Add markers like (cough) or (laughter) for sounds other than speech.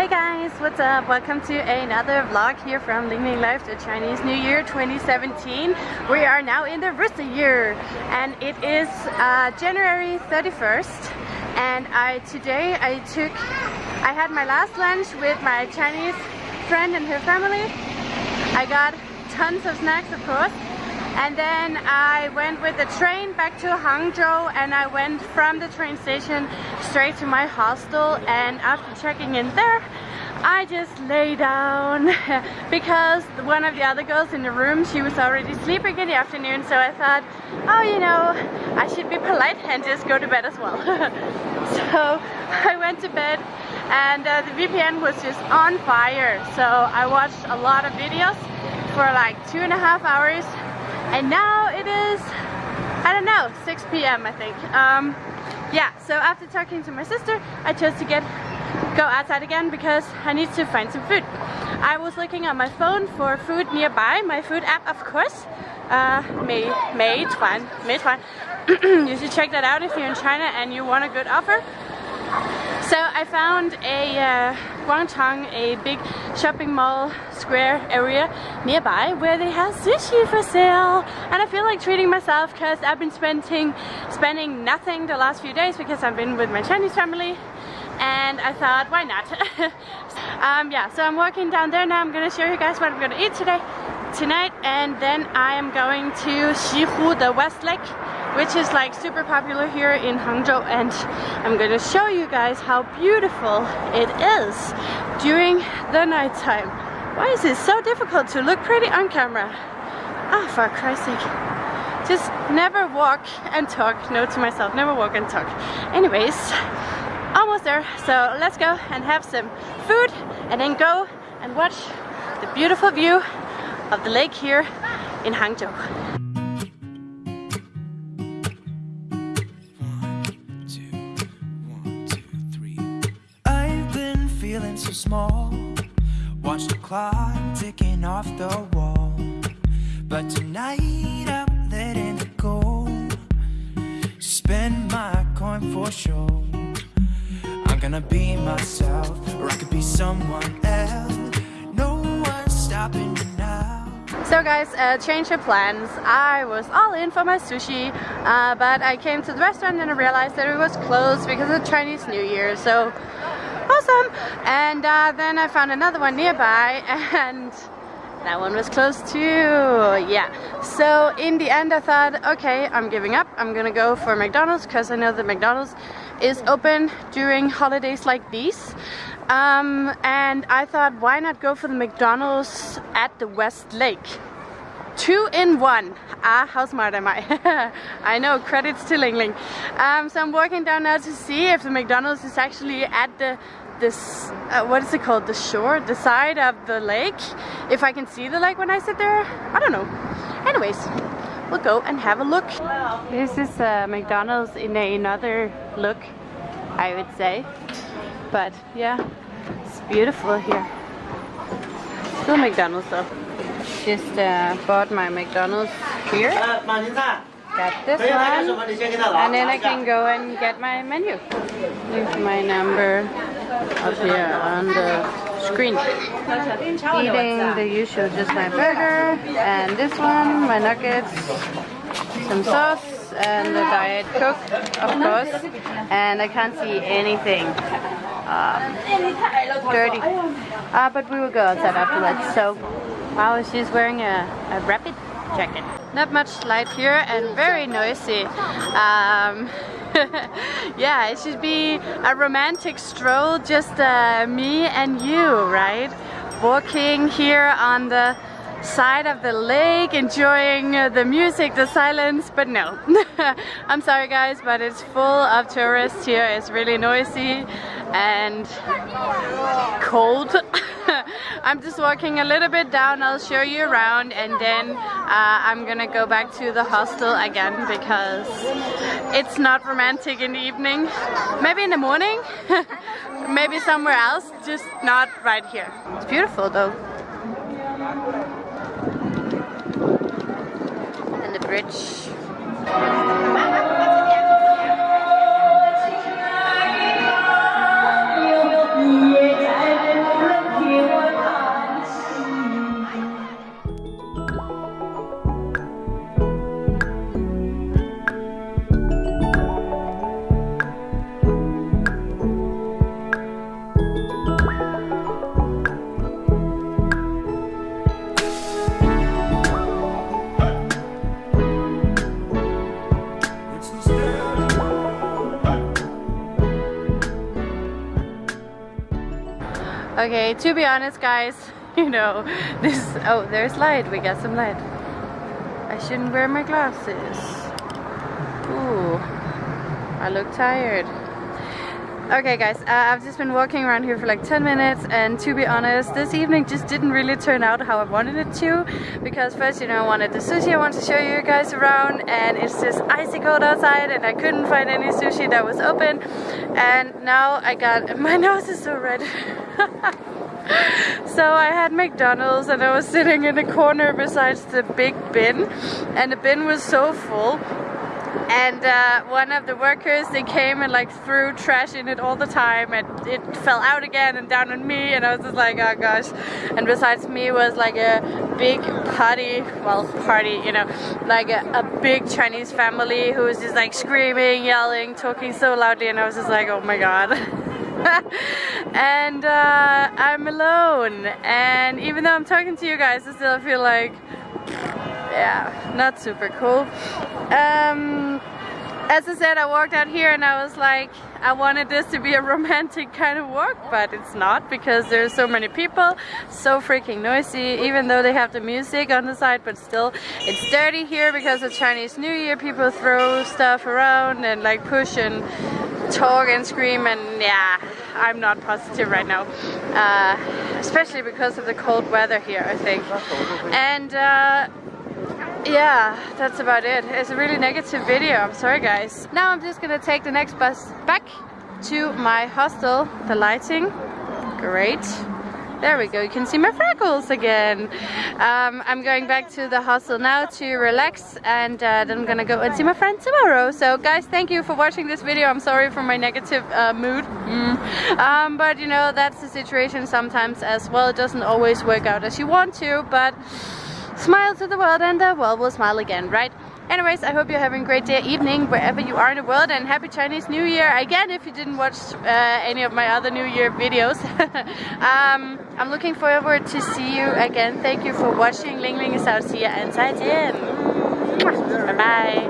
Hey guys, what's up? Welcome to another vlog here from Ling Ling Life, the Chinese New Year 2017. We are now in the Rooster year and it is uh, January 31st and I today I took I had my last lunch with my Chinese friend and her family. I got tons of snacks of course and then I went with the train back to Hangzhou and I went from the train station straight to my hostel. And after checking in there I just lay down (laughs) because one of the other girls in the room she was already sleeping in the afternoon. So I thought oh you know I should be polite and just go to bed as well. (laughs) So I went to bed and uh, the VPN was just on fire. So I watched a lot of videos for like two and a half hours and now it is I don't know 6 p.m. I think um, yeah so after talking to my sister I chose to get go outside again because I need to find some food I was looking on my phone for food nearby my food app of course uh, Mei, Meituan, Meituan. you should check that out if you're in China and you want a good offer so I found a uh, Guangchang, a big shopping mall square area nearby where they have sushi for sale. And I feel like treating myself because I've been spending, spending nothing the last few days because I've been with my Chinese family. And I thought why not? (laughs) Um, yeah so I'm walking down there now. I'm gonna show you guys what I'm gonna eat today tonight. And then I am going to Xihu the West Lake which is like super popular here in Hangzhou and I'm gonna show you guys how beautiful it is during the nighttime. Why is it so difficult to look pretty on camera? Ah, for Christ's sake. Just never walk and talk. No to myself, never walk and talk. Anyways, almost there. So let's go and have some food and then go and watch the beautiful view of the lake here in Hangzhou. So small. Watch the clock ticking off the wall. But tonight I'm letting it go. Spend my coin for sure. I'm gonna be myself Or I could be someone else. No one's stopping me now. So guys, uh, change of plans. I was all in for my sushi, uh, but I came to the restaurant and I realized that it was closed because of Chinese New Year. So awesome. And uh, then I found another one nearby (laughs) and that one was closed too yeah. So in the end I thought okay I'm giving up. I'm gonna go for McDonald's because I know that McDonald's is open during holidays like these. Um, and I thought why not go for the McDonald's at the West Lake two in one. Ah how smart am I I know credits to Ling Ling. Um, so I'm walking down now to see if the McDonald's is actually at the this uh, what is it called? The shore the side of the lake? If I can see the lake when I sit there? I don't know. Anyways we'll go and have a look. This is uh, McDonald's in a, another look I would say. But yeah it's beautiful here. Still McDonald's though just uh, bought my McDonald's here got this one and then I can go and get my menu leave my number up here on the screen. Eating the usual, just my burger, and this one, my nuggets, some sauce, and the Diet Coke, of course. And I can't see anything um, dirty. Uh, but we will go outside after that. So, wow, she's wearing a, a rapid jacket. Not much light here and very noisy. Um, (laughs) yeah, it should be a romantic stroll, just uh, me and you, right? Walking here on the side of the lake, enjoying the music, the silence, but no. (laughs) I'm sorry guys, but it's full of tourists here. It's really noisy and cold. (laughs) I'm just walking a little bit down, I'll show you around and then uh, I'm gonna go back to the hostel again because it's not romantic in the evening. Maybe in the morning, (laughs) maybe somewhere else, just not right here. It's beautiful though. And the bridge. Okay, to be honest guys, (laughs) you know, this, oh there's light, we got some light. I shouldn't wear my glasses. Ooh, I look tired. Okay guys, uh, I've just been walking around here for like 10 minutes and to be honest, this evening just didn't really turn out how I wanted it to because first, you know, I wanted the sushi, I wanted to show you guys around and it's just icy cold outside and I couldn't find any sushi that was open and now I got, (laughs) my nose is so red. (laughs) so I had McDonald's and I was sitting in the corner besides the big bin and the bin was so full and uh, one of the workers they came and like threw trash in it all the time and it fell out again and down on me and I was just like oh gosh. And besides me was like a big party well party you know like a, a big Chinese family who was just like screaming yelling talking so loudly and I was just like oh my god. (laughs) And uh, I'm alone. And even though I'm talking to you guys I still feel like yeah, not super cool. Um, as I said, I walked out here and I was like, I wanted this to be a (laughs) romantic kind of walk, but it's not because there's so many people, so freaking noisy, even though they have the music on the side, but still, it's dirty here because of Chinese New Year, people throw stuff around and like push and talk and scream and yeah, I'm not positive right now, uh, especially because of the cold weather here, I think. And uh, yeah, that's about it. It's a really negative video. I'm sorry, guys. Now I'm just gonna take the next bus back to my hostel. The lighting, great. There we go, you can see my freckles again. Um, I'm going back to the hostel now to relax and uh, then I'm gonna go and see my friend tomorrow. So guys, thank you for watching this video. I'm sorry for my negative uh, mood. Mm. Um, but you know, that's the situation sometimes as well. It doesn't always work out as you want to, but smile to the world and the world will smile again, right? Anyways, I hope you're having a great day, evening, wherever you are in the world and happy Chinese New Year again if you didn't watch uh, any of my other New Year videos. (laughs) um, I'm looking forward to see you again. Thank you for watching. Ling Ling is out. You and 再见. Bye bye.